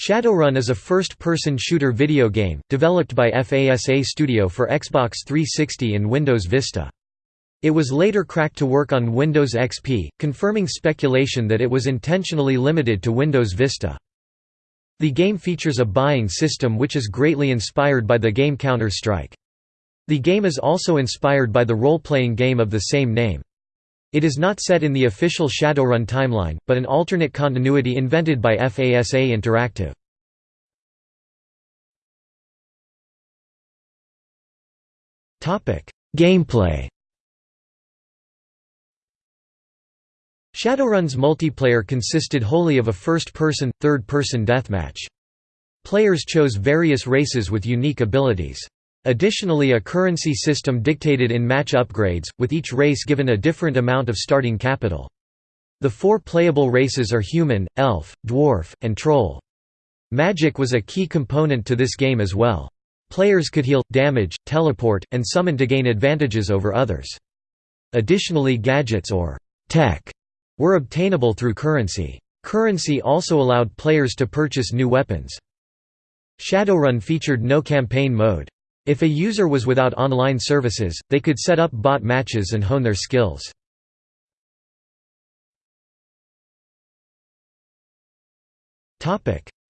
Shadowrun is a first-person shooter video game, developed by FASA Studio for Xbox 360 and Windows Vista. It was later cracked to work on Windows XP, confirming speculation that it was intentionally limited to Windows Vista. The game features a buying system which is greatly inspired by the game Counter-Strike. The game is also inspired by the role-playing game of the same name. It is not set in the official Shadowrun timeline, but an alternate continuity invented by FASA Interactive. Gameplay Shadowrun's multiplayer consisted wholly of a first-person, third-person deathmatch. Players chose various races with unique abilities. Additionally a currency system dictated in-match upgrades, with each race given a different amount of starting capital. The four playable races are human, elf, dwarf, and troll. Magic was a key component to this game as well. Players could heal, damage, teleport, and summon to gain advantages over others. Additionally gadgets or tech were obtainable through currency. Currency also allowed players to purchase new weapons. Shadowrun featured no campaign mode. If a user was without online services, they could set up bot matches and hone their skills.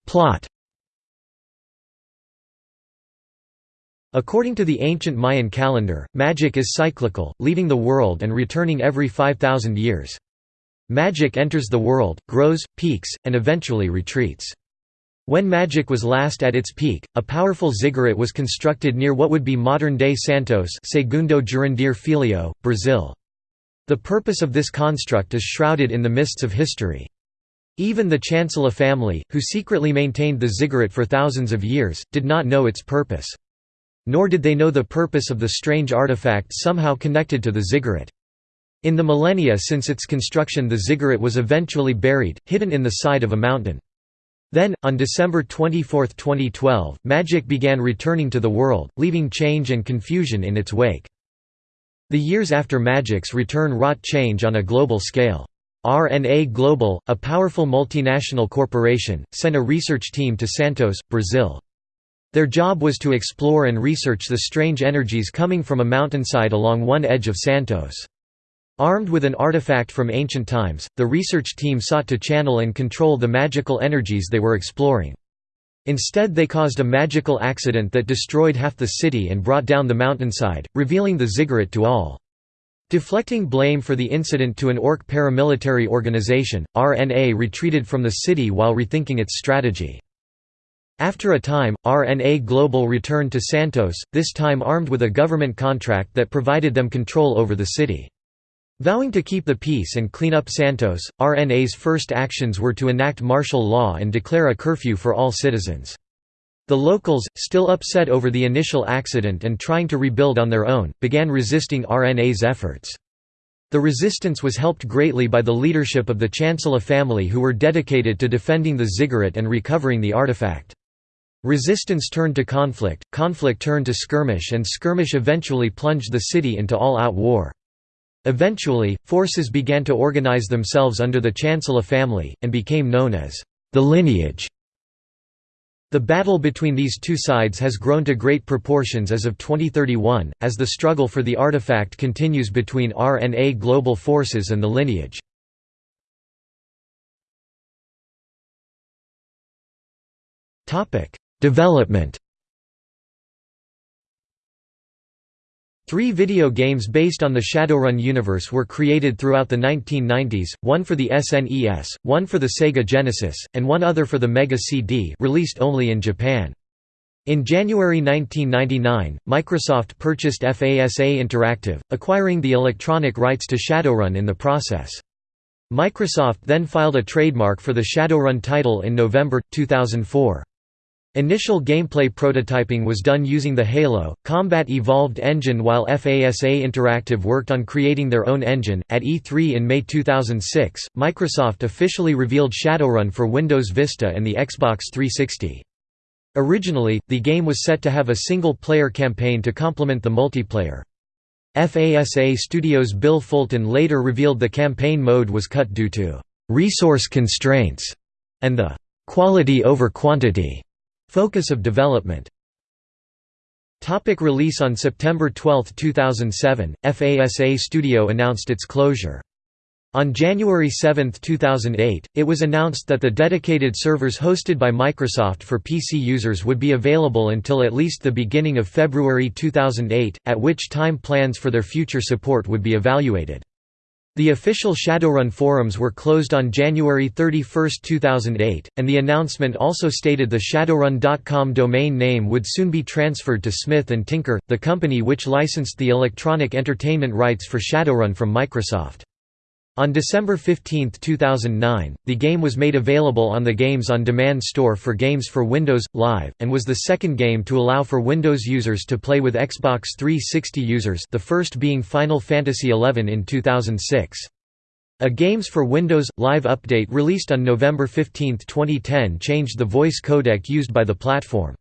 Plot According to the ancient Mayan calendar, magic is cyclical, leaving the world and returning every 5,000 years. Magic enters the world, grows, peaks, and eventually retreats. When magic was last at its peak, a powerful ziggurat was constructed near what would be modern-day Santos Segundo Jurandir Filho, Brazil. The purpose of this construct is shrouded in the mists of history. Even the Chancellor family, who secretly maintained the ziggurat for thousands of years, did not know its purpose. Nor did they know the purpose of the strange artifact somehow connected to the ziggurat. In the millennia since its construction the ziggurat was eventually buried, hidden in the side of a mountain. Then, on December 24, 2012, magic began returning to the world, leaving change and confusion in its wake. The years after magic's return wrought change on a global scale. RNA Global, a powerful multinational corporation, sent a research team to Santos, Brazil. Their job was to explore and research the strange energies coming from a mountainside along one edge of Santos. Armed with an artifact from ancient times, the research team sought to channel and control the magical energies they were exploring. Instead they caused a magical accident that destroyed half the city and brought down the mountainside, revealing the ziggurat to all. Deflecting blame for the incident to an orc paramilitary organization, RNA retreated from the city while rethinking its strategy. After a time, RNA Global returned to Santos, this time armed with a government contract that provided them control over the city. Vowing to keep the peace and clean up Santos, RNA's first actions were to enact martial law and declare a curfew for all citizens. The locals, still upset over the initial accident and trying to rebuild on their own, began resisting RNA's efforts. The resistance was helped greatly by the leadership of the Chancellor family who were dedicated to defending the ziggurat and recovering the artifact. Resistance turned to conflict, conflict turned to skirmish and skirmish eventually plunged the city into all-out war. Eventually, forces began to organize themselves under the Chancellor family, and became known as the lineage. The battle between these two sides has grown to great proportions as of 2031, as the struggle for the artifact continues between RNA global forces and the lineage. Development Three video games based on the Shadowrun universe were created throughout the 1990s, one for the SNES, one for the Sega Genesis, and one other for the Mega CD released only in Japan. In January 1999, Microsoft purchased FASA Interactive, acquiring the electronic rights to Shadowrun in the process. Microsoft then filed a trademark for the Shadowrun title in November, 2004. Initial gameplay prototyping was done using the Halo Combat Evolved engine while FASA Interactive worked on creating their own engine. At E3 in May 2006, Microsoft officially revealed Shadowrun for Windows Vista and the Xbox 360. Originally, the game was set to have a single-player campaign to complement the multiplayer. FASA Studios' Bill Fulton later revealed the campaign mode was cut due to resource constraints, and the quality over quantity focus of development. Topic release On September 12, 2007, FASA Studio announced its closure. On January 7, 2008, it was announced that the dedicated servers hosted by Microsoft for PC users would be available until at least the beginning of February 2008, at which time plans for their future support would be evaluated. The official Shadowrun forums were closed on January 31, 2008, and the announcement also stated the Shadowrun.com domain name would soon be transferred to Smith & Tinker, the company which licensed the electronic entertainment rights for Shadowrun from Microsoft. On December 15, 2009, the game was made available on the Games on Demand store for Games for Windows Live and was the second game to allow for Windows users to play with Xbox 360 users, the first being Final Fantasy XI in 2006. A Games for Windows Live update released on November 15, 2010 changed the voice codec used by the platform.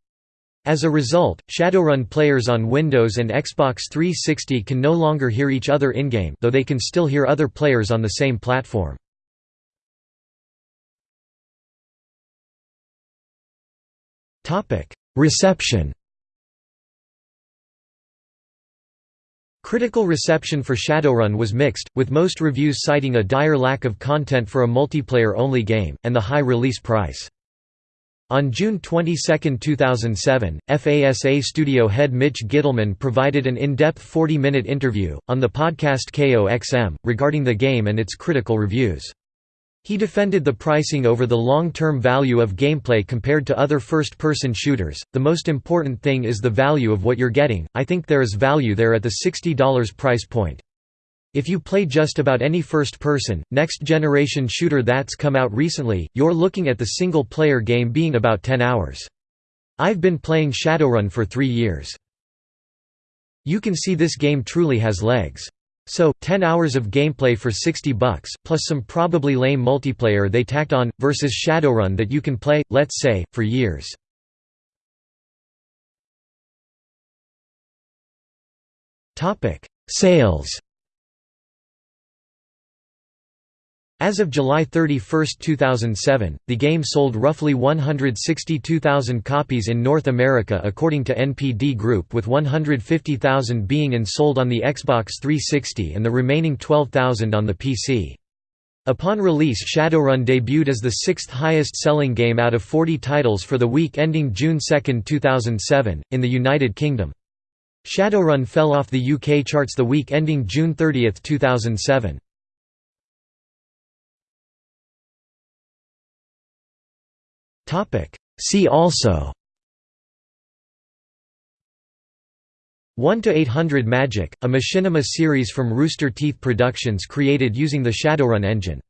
As a result, Shadowrun players on Windows and Xbox 360 can no longer hear each other in-game though they can still hear other players on the same platform. Reception Critical reception for Shadowrun was mixed, with most reviews citing a dire lack of content for a multiplayer-only game, and the high release price. On June 22, 2007, FASA studio head Mitch Gitelman provided an in-depth 40-minute interview, on the podcast KOXM, regarding the game and its critical reviews. He defended the pricing over the long-term value of gameplay compared to other first-person shooters. The most important thing is the value of what you're getting. I think there is value there at the $60 price point. If you play just about any first-person, next-generation shooter that's come out recently, you're looking at the single-player game being about 10 hours. I've been playing Shadowrun for three years. You can see this game truly has legs. So, 10 hours of gameplay for 60 bucks, plus some probably lame multiplayer they tacked on, versus Shadowrun that you can play, let's say, for years. Sales As of July 31, 2007, the game sold roughly 162,000 copies in North America according to NPD Group with 150,000 being and sold on the Xbox 360 and the remaining 12,000 on the PC. Upon release Shadowrun debuted as the sixth highest selling game out of 40 titles for the week ending June 2, 2007, in the United Kingdom. Shadowrun fell off the UK charts the week ending June 30, 2007. See also. 1 to 800 Magic, a machinima series from Rooster Teeth Productions created using the Shadowrun engine